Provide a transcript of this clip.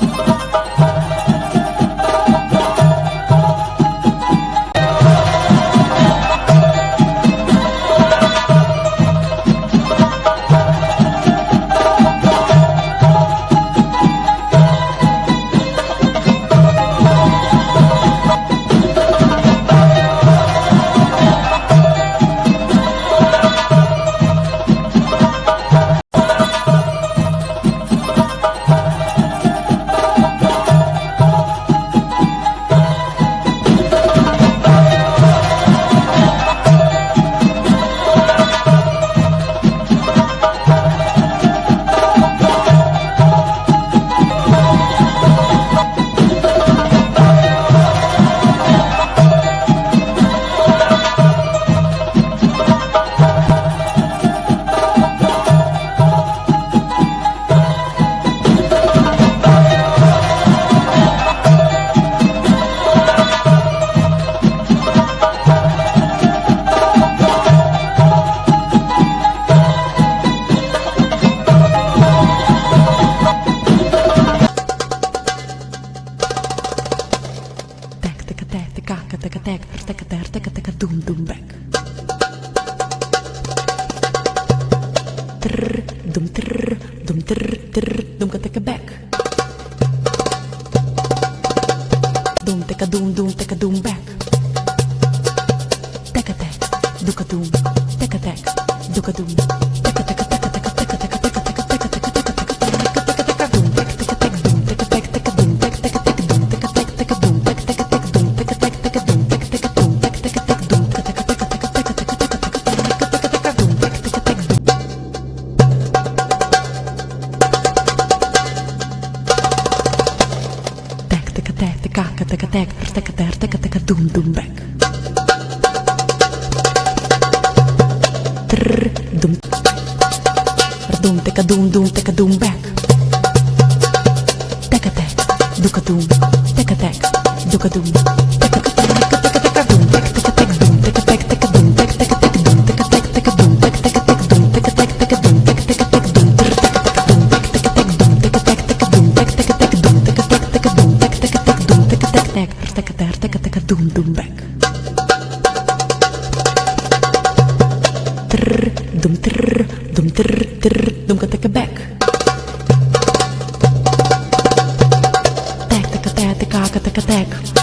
Thank. tack, the cock, the tack, the tack, the tack, back. Trr, dum trr, dum trr, trr, dum tack back. Dum tack, doom doom, back. Tack, tack, duka doom. taka taka taka taka taka taka taka doom doom back. Trrr doom. Doom taka doom doom taka doom back. Taka tak, duka doom, taka tak, duka doom. there, taka taka doom doom back. Trr doom trr doom trr trr doom ka taka back. Tak taka tak taka taka tak.